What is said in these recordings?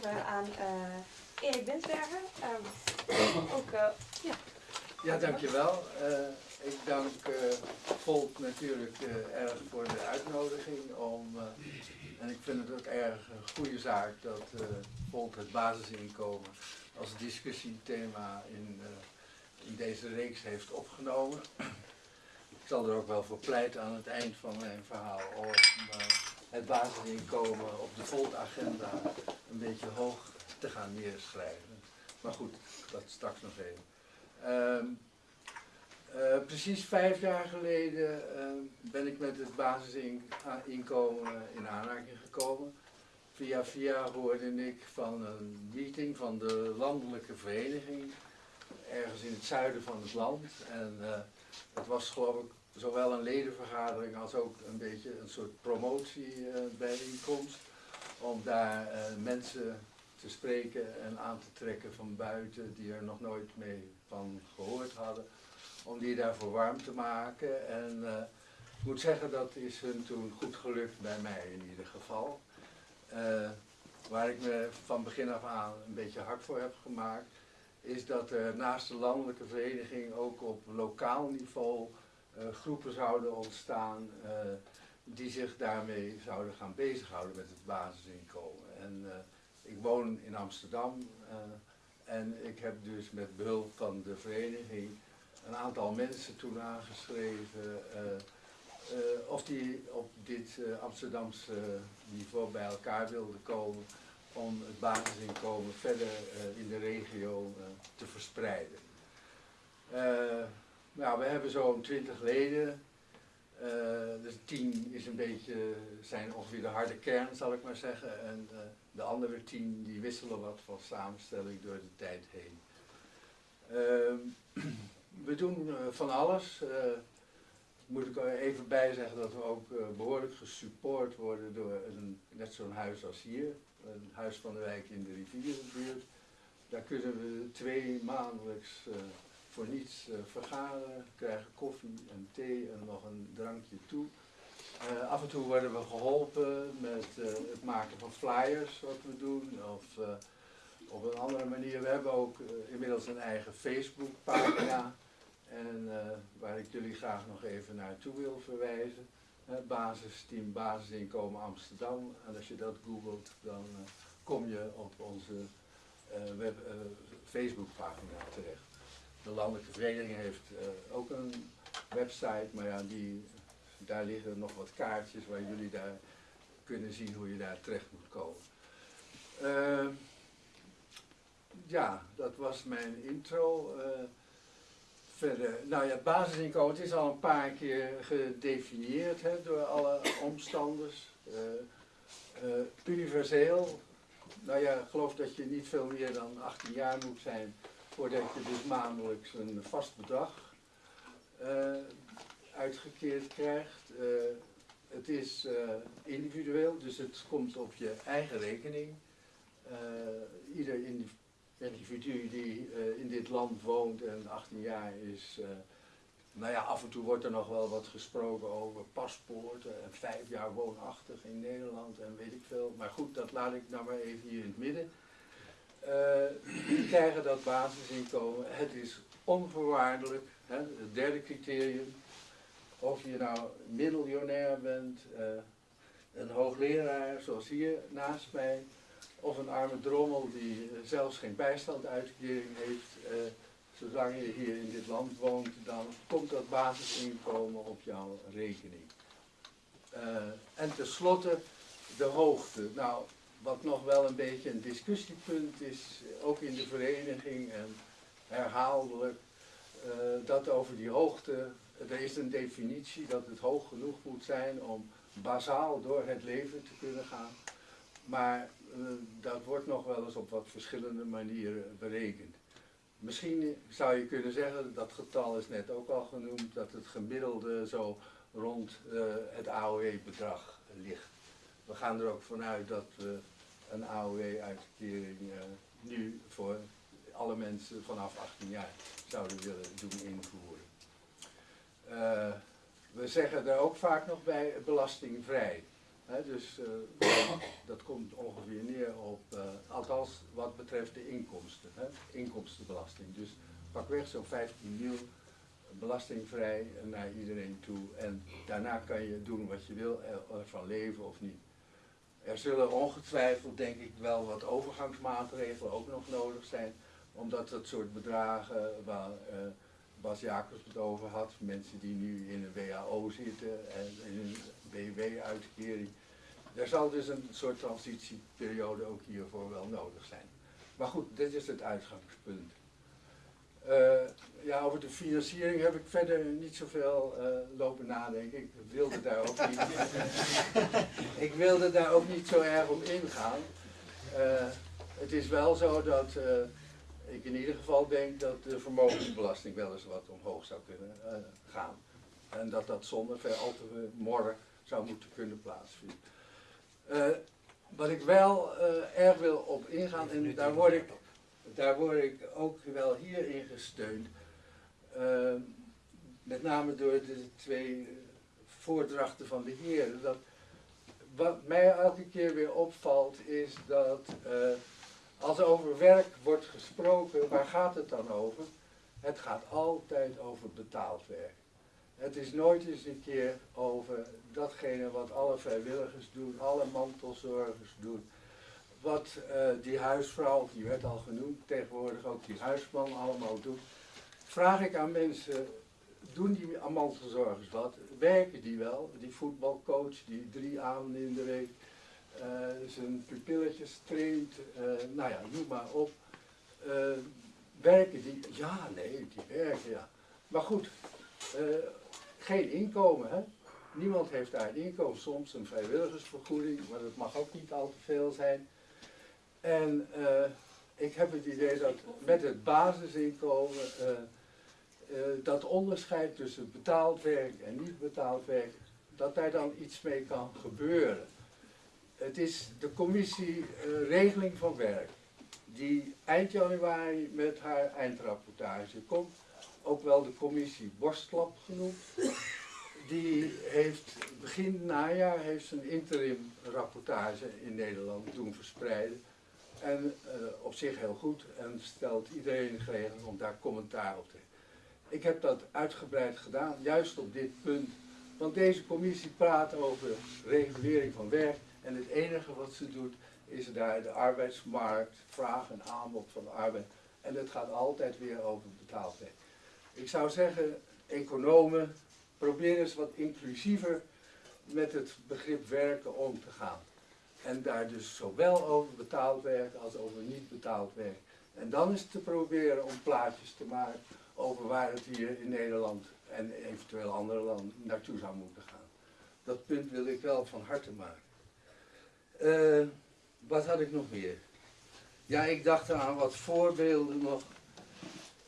aan uh, Erik Binsberger. Um, ook, uh, ja. Ja, dankjewel. Uh, ik dank Volt natuurlijk erg voor de uitnodiging om, en ik vind het ook erg een goede zaak dat Volt het basisinkomen als discussiethema in, in deze reeks heeft opgenomen. Ik zal er ook wel voor pleiten aan het eind van mijn verhaal om het basisinkomen op de Volt-agenda een beetje hoog te gaan neerschrijven. Maar goed, dat straks nog even. Ehm, uh, precies vijf jaar geleden uh, ben ik met het basisinkomen in aanraking gekomen. Via via hoorde ik van een meeting van de landelijke vereniging, ergens in het zuiden van het land. En uh, het was geloof ik zowel een ledenvergadering als ook een beetje een soort promotiebijeenkomst. om daar mensen te spreken en aan te trekken van buiten die er nog nooit mee van gehoord hadden. Om die daarvoor warm te maken. En uh, ik moet zeggen, dat is hun toen goed gelukt bij mij in ieder geval. Waar ik me van begin af aan een beetje hard voor heb gemaakt, is dat er naast de landelijke vereniging ook op lokaal niveau groepen zouden ontstaan die zich daarmee zouden gaan bezighouden met het basisinkomen. En ik woon in Amsterdam en ik heb dus met behulp van de vereniging een aantal mensen toen aangeschreven of die op dit Amsterdamse niveau bij elkaar wilden komen om het basisinkomen verder in de regio te verspreiden. Nou, we hebben zo'n 20 leden uh, dus tien is een beetje, zijn ongeveer de harde kern, zal ik maar zeggen. En uh, de andere tien die wisselen wat van samenstelling door de tijd heen. Uh, we doen uh, van alles. moet ik er even bij zeggen dat we ook behoorlijk gesupport worden door een, net zo'n huis als hier. Een huis van de wijk in de rivierenbuurt. Daar kunnen we twee maandelijks voor niets uh, vergaderen, krijgen koffie en thee en nog een drankje toe. Uh, af en toe worden we geholpen met uh, het maken van flyers, wat we doen, of op een andere manier. We hebben ook inmiddels een eigen Facebookpagina, en waar ik jullie graag nog even naartoe wil verwijzen. basisteam Basisinkomen Amsterdam. En als je dat googelt, dan kom je op onze web, Facebookpagina terecht. De landelijke vereniging heeft uh, ook een website, maar ja, die, daar liggen nog wat kaartjes waar jullie daar kunnen zien hoe je daar terecht moet komen. Uh, ja, dat was mijn intro. Uh, verder, nou ja, het basisinkomen is al een paar keer gedefinieerd hè, door alle omstanders. universeel, nou ja, ik geloof dat je niet veel meer dan 18 jaar moet zijn voordat je dus maandelijks een vast bedrag uh, uitgekeerd krijgt. Uh, het is uh, individueel, dus het komt op je eigen rekening. ieder individu die in dit land woont en 18 jaar is, nou ja, af en toe wordt er nog wel wat gesproken over paspoorten en vijf jaar woonachtig in Nederland en weet ik veel. Maar goed, dat laat ik nou maar even hier in het midden. Uh, krijgen dat basisinkomen. Het is onvoorwaardelijk. Hè, het derde criterium. Of je nou miljonair bent, uh, een hoogleraar zoals hier naast mij, of een arme drommel die uh, zelfs geen bijstandsuitkering heeft. zolang je hier in dit land woont, dan komt dat basisinkomen op jouw rekening. en tenslotte de hoogte. Nou, wat nog wel een beetje een discussiepunt is, ook in de vereniging en herhaaldelijk, uh, dat over die hoogte, er is een definitie dat het hoog genoeg moet zijn om bazaal door het leven te kunnen gaan. Maar uh, dat wordt nog wel eens op wat verschillende manieren berekend. Misschien zou je kunnen zeggen, dat getal is net ook al genoemd, dat het gemiddelde zo rond uh, het AOW-bedrag ligt. We gaan er ook vanuit dat we een AOW-uitkering uh, nu voor alle mensen vanaf 18 jaar zouden willen doen invoeren. Uh, we zeggen er ook vaak nog bij belastingvrij. Dus uh, dat komt ongeveer neer op, althans wat betreft de inkomsten, inkomstenbelasting. Dus pakweg zo'n 15 mil belastingvrij naar iedereen toe. En daarna kan je doen wat je wil, ervan leven of niet. Er zullen ongetwijfeld, denk ik, wel wat overgangsmaatregelen ook nog nodig zijn. Omdat dat soort bedragen waar uh, Bas Jacobs het over had, mensen die nu in een WHO zitten en in een BW-uitkering. Er zal dus een soort transitieperiode ook hiervoor wel nodig zijn. Maar goed, dit is het uitgangspunt. Uh, ja, over de financiering heb ik verder niet zoveel uh, lopen nadenken. Ik wilde daar ook niet, ik wilde daar ook niet zo erg op ingaan. Uh, het is wel zo dat ik in ieder geval denk dat de vermogensbelasting wel eens wat omhoog zou kunnen gaan. En dat dat zonder veel al te morren zou moeten kunnen plaatsvinden. wat ik wel erg wil op ingaan, en daar word ik daar word ik ook wel hierin gesteund. Uh, met name door de twee voordrachten van de heren. Dat, wat mij elke keer weer opvalt is dat uh, als er over werk wordt gesproken, waar gaat het dan over? Het gaat altijd over betaald werk. Het is nooit eens een keer over datgene wat alle vrijwilligers doen, alle mantelzorgers doen wat uh, die huisvrouw, die werd al genoemd, tegenwoordig ook die huisman allemaal doet, vraag ik aan mensen, doen die mantelzorgers wat? Werken die wel? Die voetbalcoach die drie avonden in de week uh, zijn pupilletjes traint, uh, nou ja, noem maar op. werken die? Ja, nee, die werken, ja. Maar goed, geen inkomen, hè? Niemand heeft daar een inkomen, soms een vrijwilligersvergoeding, maar dat mag ook niet al te veel zijn. En uh, ik heb het idee dat met het basisinkomen uh, uh, dat onderscheid tussen betaald werk en niet betaald werk, dat daar dan iets mee kan gebeuren. Het is de commissie Regeling van Werk, die eind januari met haar eindrapportage komt, ook wel de commissie Borstlap genoemd. Die heeft begin najaar heeft een interim rapportage in Nederland doen verspreiden en uh, op zich heel goed en stelt iedereen geregeld om daar commentaar op te. Ik heb dat uitgebreid gedaan, juist op dit punt. Want deze commissie praat over regulering van werk. En het enige wat ze doet, is daar de arbeidsmarkt, vraag en aanbod van de arbeid. En het gaat altijd weer over betaald werk. Ik zou zeggen, economen, probeer eens wat inclusiever met het begrip werken om te gaan. En daar dus zowel over betaald werk als over niet betaald werk. En dan is te proberen om plaatjes te maken over waar het hier in Nederland en eventueel andere landen naartoe zou moeten gaan. Dat punt wil ik wel van harte maken. Uh, wat had ik nog meer? Ja, ik dacht aan wat voorbeelden nog.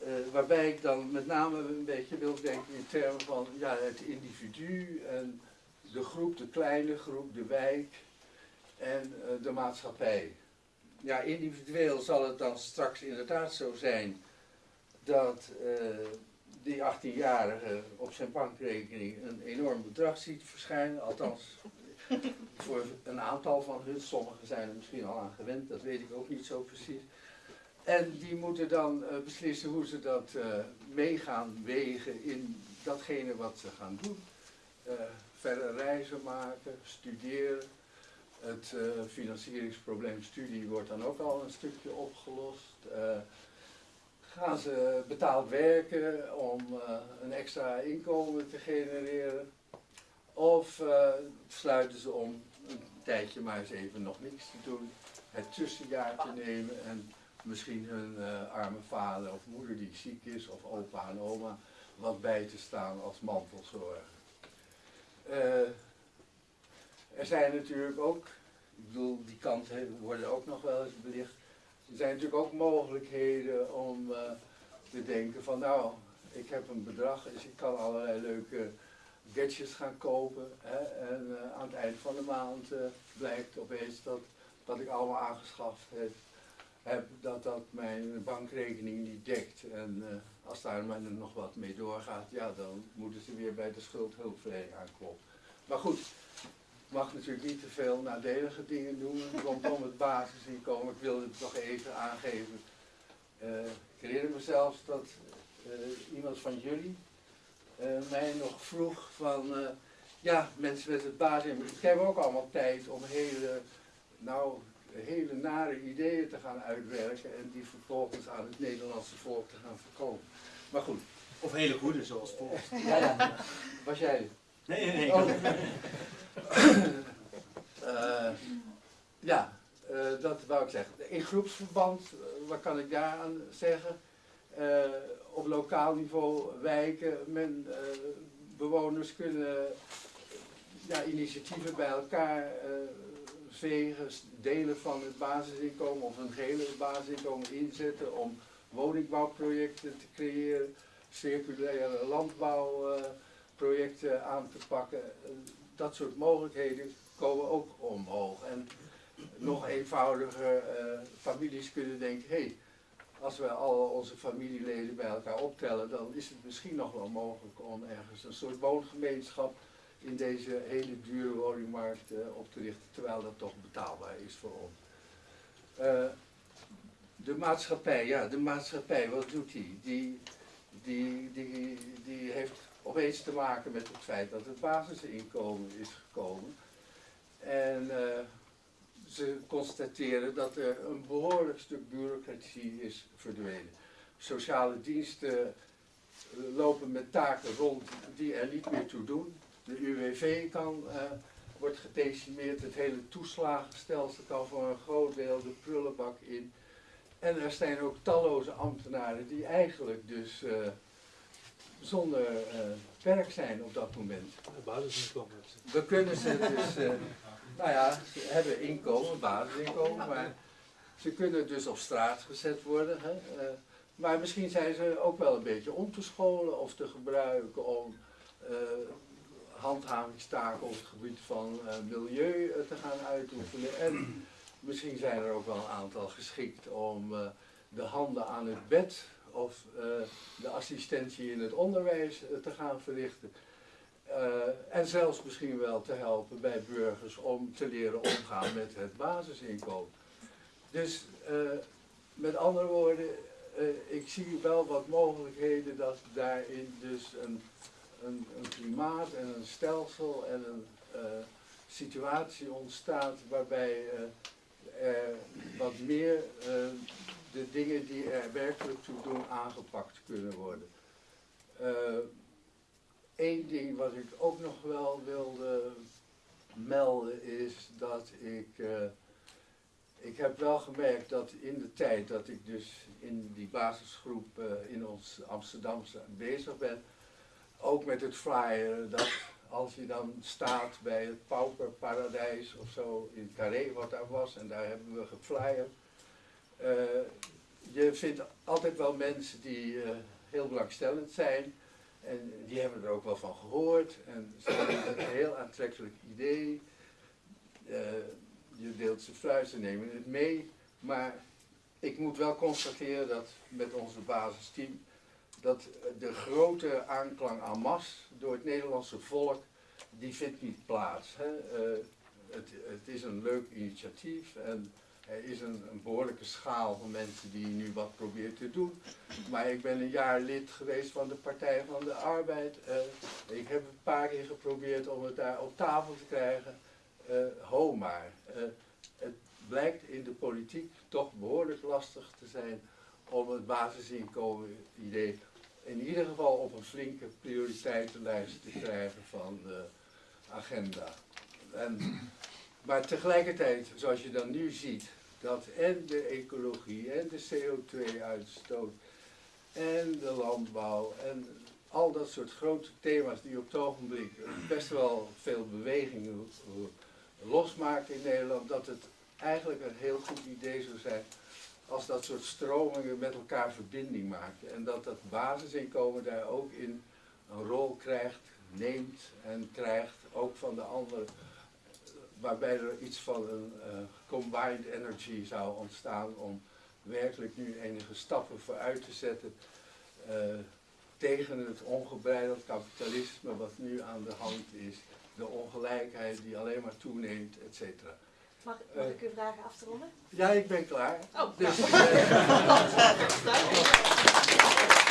Uh, waarbij ik dan met name een beetje wil denken in termen van ja, het individu en de groep, de kleine groep, de wijk en uh, de maatschappij. Ja, individueel zal het dan straks inderdaad zo zijn dat uh, die 18-jarige op zijn bankrekening een enorm bedrag ziet verschijnen. Althans, voor een aantal van hun, sommigen zijn er misschien al aan gewend, dat weet ik ook niet zo precies. En die moeten dan uh, beslissen hoe ze dat uh, meegaan wegen in datgene wat ze gaan doen. Verder reizen maken, studeren, het uh, financieringsprobleem studie wordt dan ook al een stukje opgelost. Uh, gaan ze betaald werken om uh, een extra inkomen te genereren? Of sluiten ze om een tijdje maar eens even nog niks te doen, het tussenjaar te nemen en misschien hun arme vader of moeder die ziek is, of opa en oma, wat bij te staan als mantelzorger. Er zijn natuurlijk ook, ik bedoel, die kanten worden ook nog wel eens belicht. Er zijn natuurlijk ook mogelijkheden om uh, te denken van nou, ik heb een bedrag, dus ik kan allerlei leuke gadgets gaan kopen. Hè, en uh, aan het eind van de maand uh, blijkt opeens dat wat ik allemaal aangeschaft heb, heb dat dat mijn bankrekening niet dekt. En als daar maar nog wat mee doorgaat, ja, dan moeten ze weer bij de schuldhulpverlening aankloppen. Maar goed, mag natuurlijk niet te veel nadelige dingen doen rondom het basisinkomen. Ik wilde het toch even aangeven. Eh, ik herinner me zelfs dat eh, iemand van jullie eh, mij nog vroeg van, ja, mensen met het basisinkomen, ik heb ook allemaal tijd om hele, nou, hele nare ideeën te gaan uitwerken en die vervolgens aan het Nederlandse volk te gaan verkopen. Maar goed, Of hele goede, zoals volgt. ja, ja. was jij Nee, nee, nee. Oh. In groepsverband, eh, wat kan ik daaraan zeggen? Eh, op lokaal niveau, wijken, men, eh, bewoners kunnen initiatieven bij elkaar eh, vegen, delen van het basisinkomen of een gehele basisinkomen inzetten om woningbouwprojecten te creëren, circulaire landbouwprojecten aan te pakken. Dat soort mogelijkheden komen ook omhoog. En nog eenvoudiger, eh, families kunnen denken, hé, hey, als we al onze familieleden bij elkaar optellen, dan is het misschien nog wel mogelijk om ergens een soort woongemeenschap in deze hele dure woningmarkt eh, op te richten, terwijl dat toch betaalbaar is voor ons. Eh, de maatschappij, ja, de maatschappij, wat doet die? Die, die, die, die heeft opeens te maken met het feit dat het basisinkomen is gekomen. En ze constateren dat er een behoorlijk stuk bureaucratie is verdwenen. Sociale diensten eh, lopen met taken rond die er niet meer toe doen. De UWV kan, eh, wordt gedecimeerd, het hele toeslagenstelsel kan voor een groot deel de prullenbak in. En er zijn ook talloze ambtenaren die eigenlijk dus eh, zonder eh, werk zijn op dat moment. We kunnen ze dus, nou ja, ze hebben inkomen, basisinkomen, maar ze kunnen dus op straat gezet worden. Hè? eh, maar misschien zijn ze ook wel een beetje om te scholen of te gebruiken om eh, handhavingstaken op het gebied van eh, milieu te gaan uitoefenen. En misschien zijn er ook wel een aantal geschikt om de handen aan het bed of de assistentie in het onderwijs te gaan verrichten. Eh, en zelfs misschien wel te helpen bij burgers om te leren omgaan met het basisinkomen. Dus eh, met andere woorden, eh, ik zie wel wat mogelijkheden dat daarin dus een, een, een klimaat en een stelsel en een situatie ontstaat waarbij er wat meer de dingen die er werkelijk toe doen aangepakt kunnen worden. Eén ding wat ik ook nog wel wilde melden is dat ik, eh, ik heb wel gemerkt dat in de tijd dat ik dus in die basisgroep eh, in ons Amsterdamse bezig ben, ook met het flyeren, dat als je dan staat bij het Pauperparadijs of zo in Carré wat daar was en daar hebben we geflyerd, eh, je vindt altijd wel mensen die heel belangstellend zijn en die hebben er ook wel van gehoord en ze hebben een heel aantrekkelijk idee. Eh, je deelt ze fruit, nemen het mee. Maar ik moet wel constateren dat met onze basisteam dat de grote aanklang en masse door het Nederlandse volk, die vindt niet plaats. Hè. Eh, het, het is een leuk initiatief en er is een, behoorlijke schaal van mensen die nu wat proberen te doen. Maar ik ben een jaar lid geweest van de Partij van de Arbeid. Eh, ik heb een paar keer geprobeerd om het daar op tafel te krijgen. Eh ho maar. Eh, het blijkt in de politiek toch behoorlijk lastig te zijn om het basisinkomen idee in ieder geval op een flinke prioriteitenlijst te krijgen van de agenda. En, maar tegelijkertijd, zoals je dan nu ziet, dat en de ecologie en de CO2-uitstoot en de landbouw en al dat soort grote thema's die op het ogenblik best wel veel beweging losmaken in Nederland, dat het eigenlijk een heel goed idee zou zijn als dat soort stromingen met elkaar verbinding maken. En dat dat basisinkomen daar ook in een rol krijgt, neemt en krijgt, ook van de andere, waarbij er iets van een eh, combined energy zou ontstaan om werkelijk nu enige stappen vooruit te zetten eh, tegen het ongebreideld kapitalisme wat nu aan de hand is de ongelijkheid die alleen maar toeneemt, et cetera. Mag, mag ik u vragen af te ronden? Ja, ik ben klaar. Oh, Dus, nou. eh,